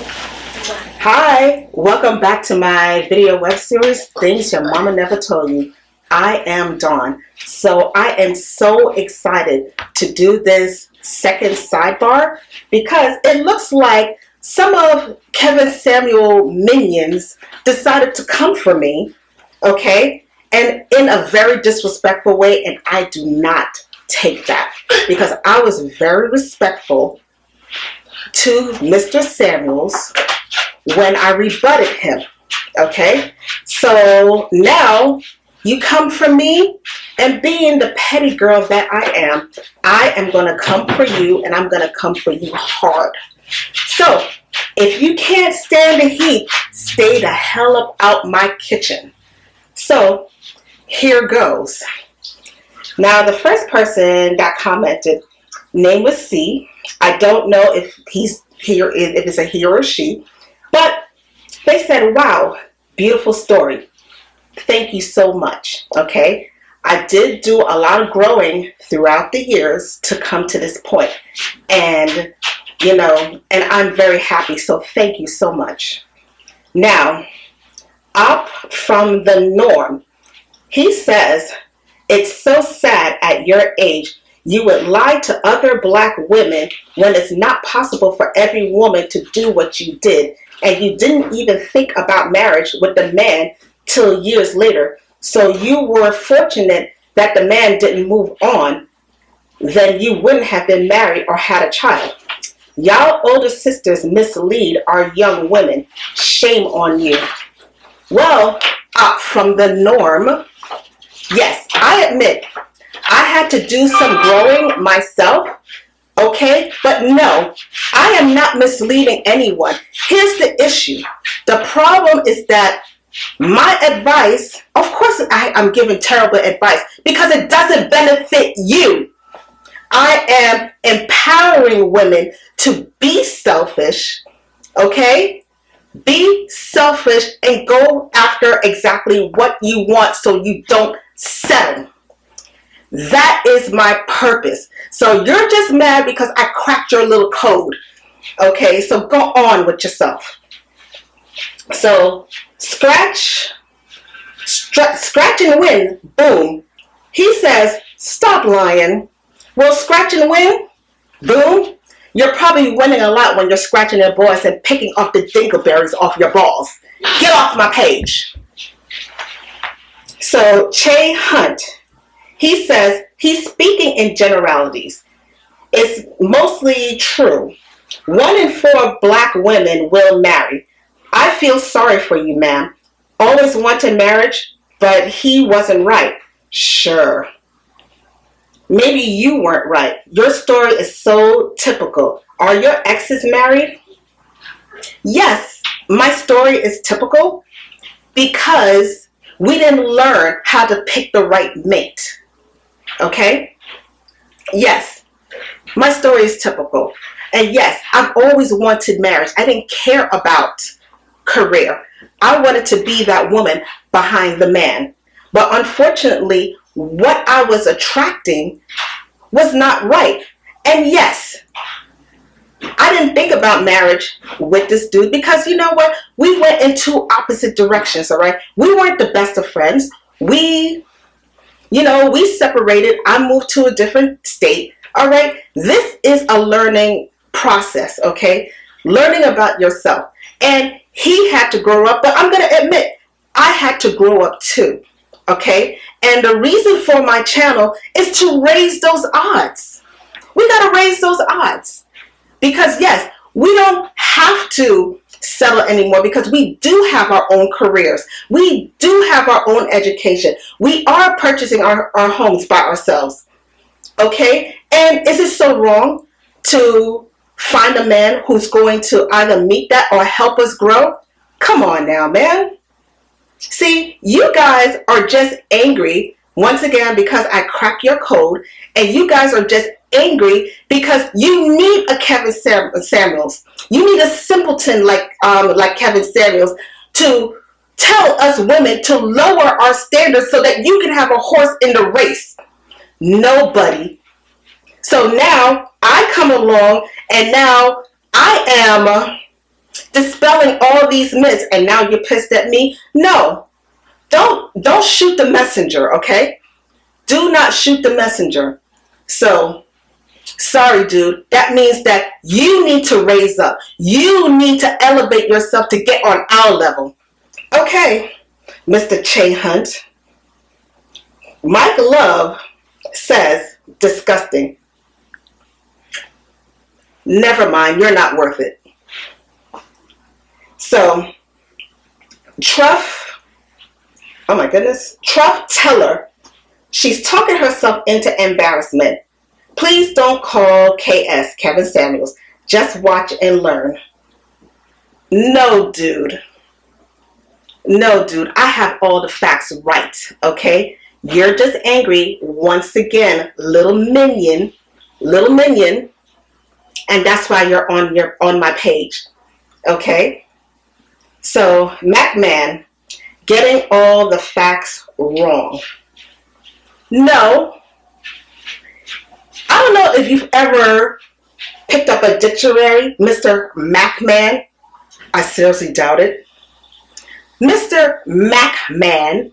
Hi, welcome back to my video web series, Things Your Mama Never Told You. I am Dawn. So I am so excited to do this second sidebar because it looks like some of Kevin Samuel minions decided to come for me, okay, and in a very disrespectful way, and I do not take that because I was very respectful to Mr. Samuels when I rebutted him. Okay, so now you come for me, and being the petty girl that I am, I am going to come for you, and I'm going to come for you hard. So if you can't stand the heat, stay the hell up out my kitchen. So here goes. Now the first person that commented, name was C. I don't know if he's here, if it's a he or she, but they said, wow, beautiful story. Thank you so much. Okay. I did do a lot of growing throughout the years to come to this point. And, you know, and I'm very happy. So thank you so much. Now, up from the norm, he says, it's so sad at your age you would lie to other black women when it's not possible for every woman to do what you did and you didn't even think about marriage with the man till years later. So you were fortunate that the man didn't move on, then you wouldn't have been married or had a child. Y'all older sisters mislead our young women. Shame on you. Well, up from the norm, yes, I admit I had to do some growing myself Okay, but no, I am not misleading anyone. Here's the issue. The problem is that my advice, of course I, am giving terrible advice because it doesn't benefit you. I am empowering women to be selfish, okay? Be selfish and go after exactly what you want so you don't settle. That is my purpose. So you're just mad because I cracked your little code. Okay, so go on with yourself. So scratch, scratch and win, boom. He says, stop lying. Well, scratch and win, boom. You're probably winning a lot when you're scratching your balls and picking off the dingleberries off your balls. Get off my page. So Che Hunt, he says he's speaking in generalities. It's mostly true. One in four black women will marry. I feel sorry for you, ma'am. Always wanted marriage, but he wasn't right. Sure. Maybe you weren't right. Your story is so typical. Are your exes married? Yes, my story is typical because we didn't learn how to pick the right mate. Okay? Yes, my story is typical. And yes, I've always wanted marriage. I didn't care about career. I wanted to be that woman behind the man. But unfortunately, what I was attracting was not right. And yes, I didn't think about marriage with this dude because you know what? We went in two opposite directions, all right? We weren't the best of friends. We you know, we separated. I moved to a different state. All right. This is a learning process. Okay. Learning about yourself. And he had to grow up, but I'm going to admit, I had to grow up too. Okay. And the reason for my channel is to raise those odds. We got to raise those odds. Because yes, we don't have to settle anymore because we do have our own careers. We do have our own education. We are purchasing our, our homes by ourselves. Okay? And is it so wrong to find a man who's going to either meet that or help us grow? Come on now, man. See, you guys are just angry once again because I crack your code and you guys are just angry because you need a Kevin Sam Samuels. You need a simpleton like um, like Kevin Samuels to tell us women to lower our standards so that you can have a horse in the race. Nobody. So now I come along and now I am dispelling all these myths and now you're pissed at me? No. Don't don't shoot the messenger, okay? Do not shoot the messenger. So, sorry dude, that means that you need to raise up. You need to elevate yourself to get on our level. Okay, Mr. Che Hunt. Mike Love says disgusting. Never mind, you're not worth it. So, Truff, oh my goodness, Truff Teller, she's talking herself into embarrassment. Please don't call KS, Kevin Samuels. Just watch and learn. No, dude. No, dude, I have all the facts right, okay? You're just angry once again, little minion, little minion, and that's why you're on your on my page. Okay? So, MacMan, getting all the facts wrong. No. I don't know if you've ever picked up a dictionary, Mr. MacMan. I seriously doubt it. Mr. MacMan,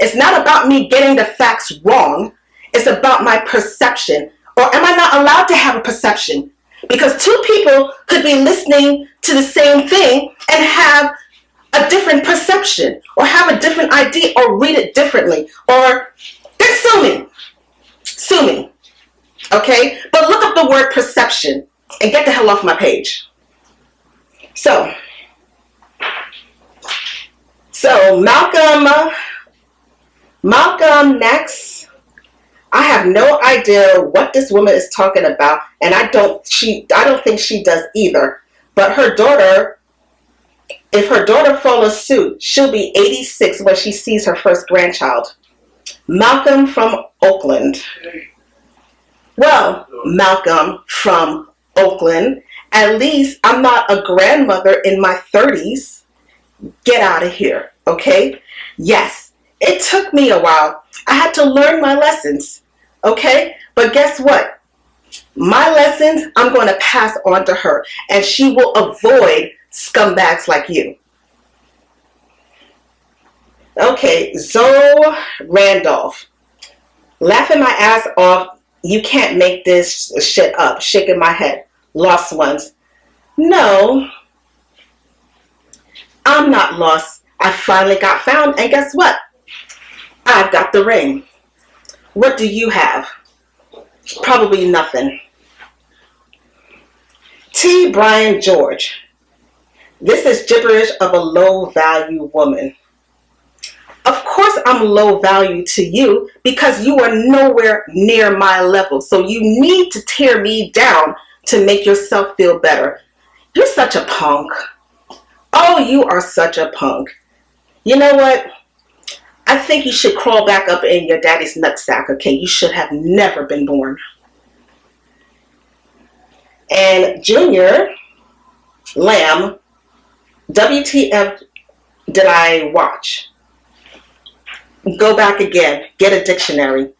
it's not about me getting the facts wrong. It's about my perception. Or am I not allowed to have a perception? Because two people could be listening to the same thing and have a different perception or have a different idea or read it differently or sue me. Sue me. Okay? But look up the word perception and get the hell off my page. So, so Malcolm, Malcolm next. I have no idea what this woman is talking about, and I don't she I don't think she does either. But her daughter, if her daughter follows suit, she'll be 86 when she sees her first grandchild. Malcolm from Oakland. Well, Malcolm from Oakland, at least I'm not a grandmother in my 30s. Get out of here. Okay? Yes, it took me a while. I had to learn my lessons. Okay? But guess what? My lessons, I'm going to pass on to her, and she will avoid scumbags like you. Okay, Zoe Randolph. Laughing my ass off, you can't make this shit up. Shaking my head. Lost ones. No, I'm not lost. I finally got found, and guess what? I've got the ring. What do you have? Probably nothing. T. Brian George. This is gibberish of a low value woman. Of course, I'm low value to you because you are nowhere near my level. So you need to tear me down to make yourself feel better. You're such a punk. Oh, you are such a punk. You know what? I think you should crawl back up in your daddy's nutsack, okay? You should have never been born. And Junior Lamb, WTF did I watch? Go back again. Get a dictionary.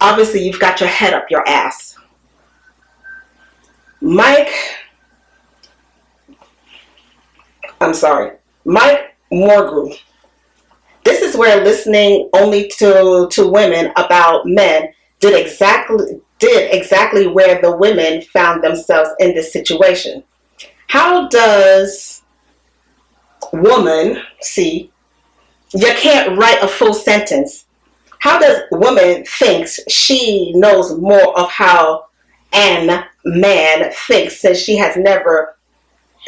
Obviously, you've got your head up your ass. Mike, I'm sorry, Mike Morgrew this is where listening only to, to women about men did exactly did exactly where the women found themselves in this situation. How does woman see you can't write a full sentence. How does woman thinks she knows more of how an man thinks since she has never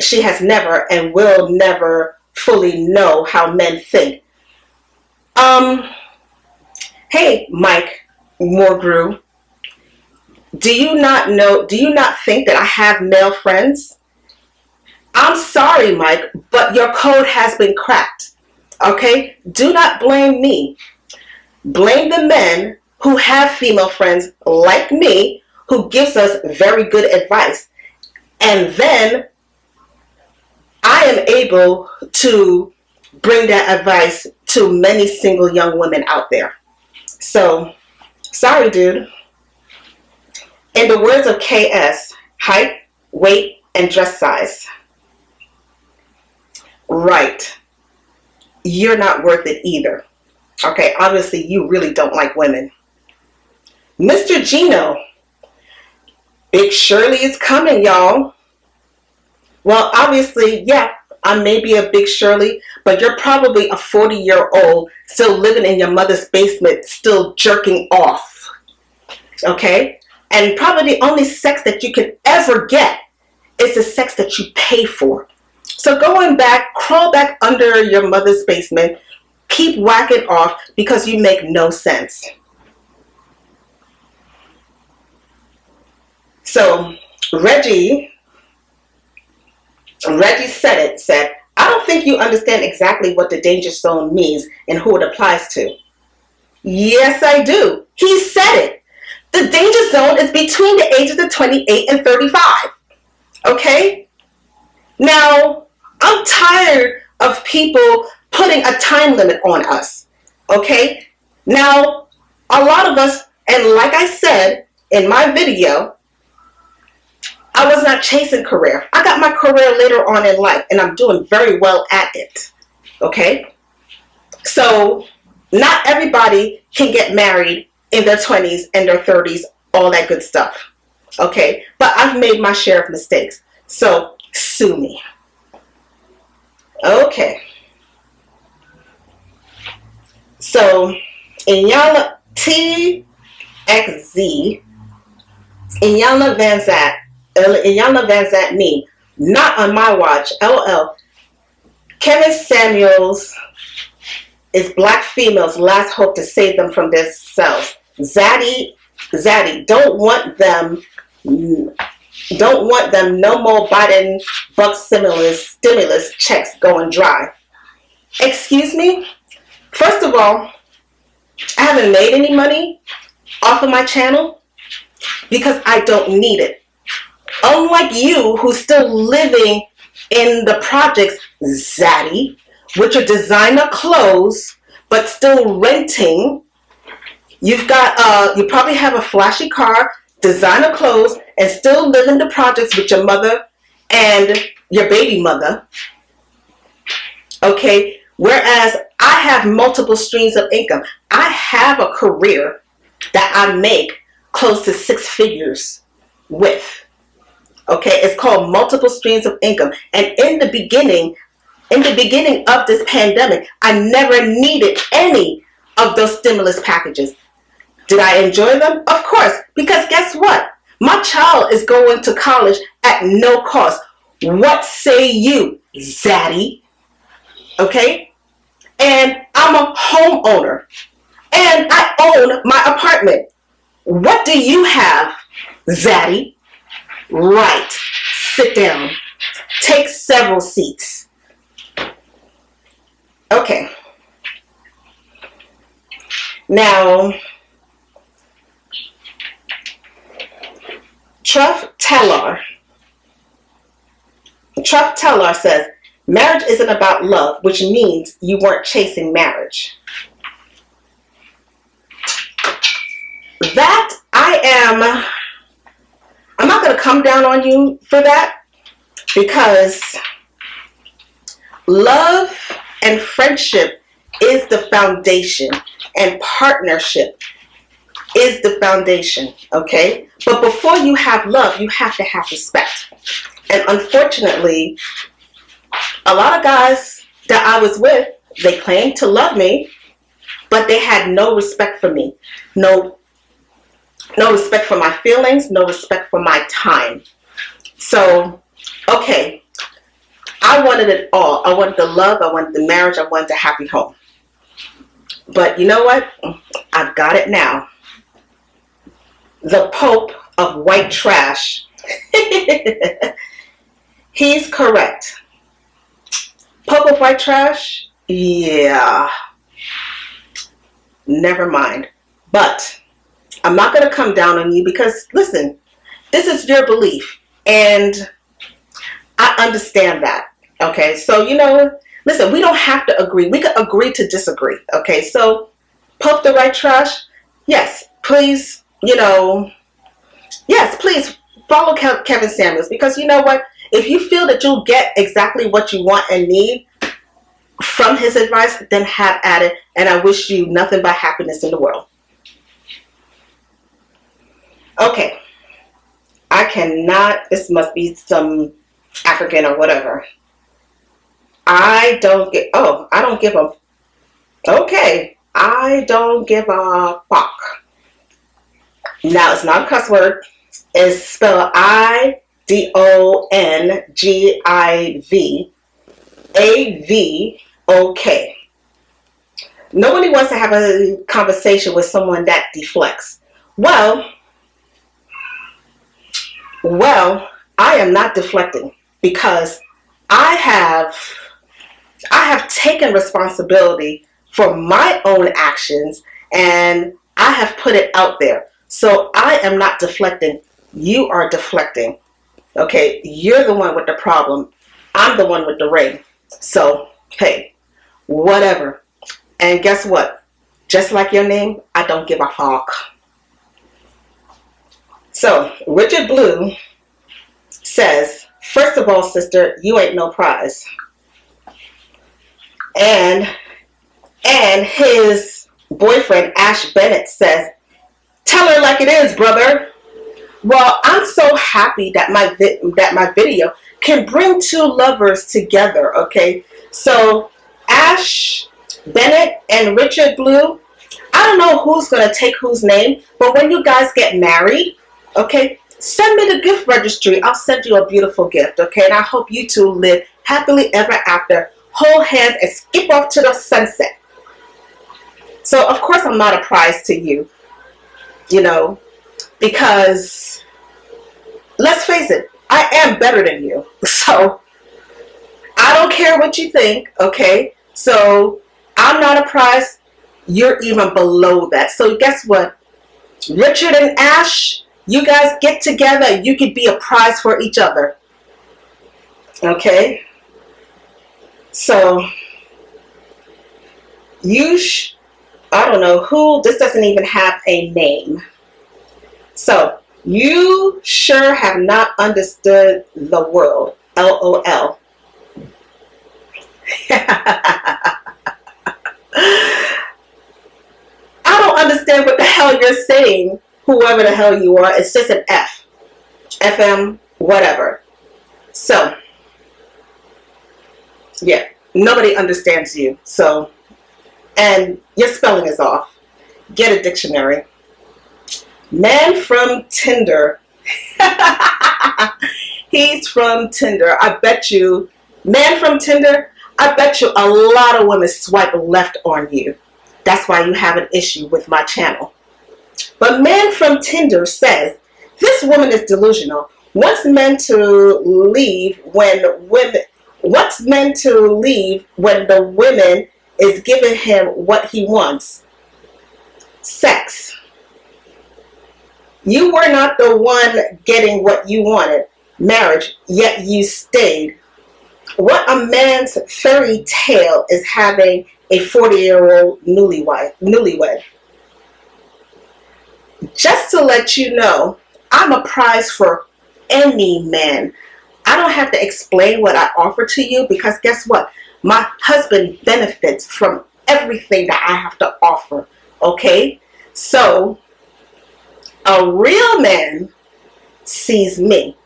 she has never and will never fully know how men think um, hey, Mike Morgrew, do you not know, do you not think that I have male friends? I'm sorry, Mike, but your code has been cracked. Okay? Do not blame me. Blame the men who have female friends like me who gives us very good advice. And then I am able to bring that advice to many single young women out there. So, sorry, dude. In the words of KS, height, weight, and dress size. Right, you're not worth it either. Okay, obviously you really don't like women. Mr. Gino, Big Shirley is coming, y'all. Well, obviously, yeah, I may be a Big Shirley, but you're probably a 40 year old still living in your mother's basement, still jerking off. Okay? And probably the only sex that you can ever get is the sex that you pay for. So going back, crawl back under your mother's basement, keep whacking off because you make no sense. So Reggie, Reggie said it, said, I don't think you understand exactly what the danger zone means and who it applies to. Yes, I do. He said it. The danger zone is between the ages of 28 and 35. Okay? Now, I'm tired of people putting a time limit on us. Okay? Now, a lot of us, and like I said in my video, I was not chasing career. I got my career later on in life and I'm doing very well at it. Okay? So, not everybody can get married in their 20s and their 30s, all that good stuff. Okay? But I've made my share of mistakes. So, sue me. Okay. So, Inyana TXZ, Inyana Van Zant, Inyana Van Zant me, not on my watch, LL. Kevin Samuels is black females' last hope to save them from themselves. Zaddy, Zaddy, don't want them, don't want them no more Biden buck stimulus, stimulus checks going dry. Excuse me? First of all, I haven't made any money off of my channel because I don't need it. Unlike you who's still living in the projects Zaddy, which are designer clothes, but still renting. You've got, uh, you probably have a flashy car, designer clothes, and still live in the projects with your mother and your baby mother. Okay, whereas I have multiple streams of income. I have a career that I make close to six figures with. Okay, it's called multiple streams of income. And in the beginning, in the beginning of this pandemic, I never needed any of those stimulus packages. Did I enjoy them? Of course, because guess what? My child is going to college at no cost. What say you, Zaddy? Okay? and I'm a homeowner and I own my apartment. What do you have, Zaddy? Right. Sit down. Take several seats. Okay. Now, Truff Teller. Truff Teller says, Marriage isn't about love, which means you weren't chasing marriage. That I am, I'm not going to come down on you for that because love and friendship is the foundation and partnership is the foundation, okay? But before you have love, you have to have respect. And unfortunately, a lot of guys that I was with, they claimed to love me, but they had no respect for me. No, no respect for my feelings, no respect for my time. So, okay, I wanted it all. I wanted the love, I wanted the marriage, I wanted the happy home. But you know what? I've got it now. The Pope of white trash. He's correct. Pope of white trash? Yeah. Never mind. But I'm not going to come down on you because, listen, this is your belief. And I understand that. Okay. So, you know, listen, we don't have to agree. We can agree to disagree. Okay. So, Pope the white trash? Yes. Please, you know, yes, please follow Kevin Samuels because you know what? If you feel that you'll get exactly what you want and need, from his advice, then have at it. And I wish you nothing but happiness in the world. Okay. I cannot, this must be some African or whatever. I don't get, oh, I don't give a, okay. I don't give a fuck. Now, it's not a cuss word. It's spelled I D O N G I V A V O K. Nobody wants to have a conversation with someone that deflects. Well, well, I am not deflecting because I have I have taken responsibility for my own actions and I have put it out there. So I am not deflecting. You are deflecting. Okay, you're the one with the problem. I'm the one with the ring. So, hey, whatever. And guess what? Just like your name, I don't give a fuck. So, Richard Blue says, first of all, sister, you ain't no prize. And and his boyfriend, Ash Bennett, says, tell her like it is, brother. Well, I'm so happy that my that my video can bring two lovers together, okay? So, Ash Bennett and Richard Blue, I don't know who's going to take whose name, but when you guys get married, okay, send me the gift registry. I'll send you a beautiful gift, okay? And I hope you two live happily ever after, hold hands and skip off to the sunset. So, of course, I'm not a prize to you, you know, because let's face it, I am better than you. So, I don't care what you think, okay? So, I'm not a prize. You're even below that. So, guess what? Richard and Ash, you guys get together. You could be a prize for each other. Okay? So, you I don't know who, this doesn't even have a name. So, you sure have not understood the world. LOL. I don't understand what the hell you're saying, whoever the hell you are. It's just an F. FM, whatever. So, yeah, nobody understands you. So, and your spelling is off. Get a dictionary. Man from Tinder. He's from Tinder. I bet you, man from Tinder, I bet you a lot of women swipe left on you. That's why you have an issue with my channel. But man from Tinder says, this woman is delusional. What's meant to leave when women, what's meant to leave when the women is giving him what he wants. Sex. You were not the one getting what you wanted. Marriage, yet you stayed. What a man's fairy tale is having a 40-year-old newlywed, newlywed. Just to let you know, I'm a prize for any man. I don't have to explain what I offer to you because guess what? My husband benefits from everything that I have to offer. Okay? So, a real man sees me,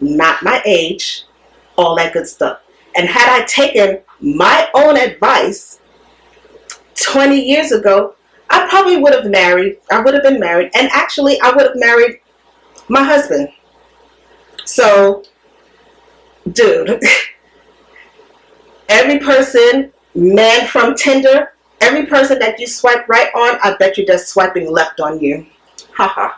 not my age, all that good stuff. And had I taken my own advice 20 years ago, I probably would have married, I would have been married, and actually I would have married my husband. So, dude, Every person, man from Tinder, every person that you swipe right on, I bet you they're swiping left on you. Haha.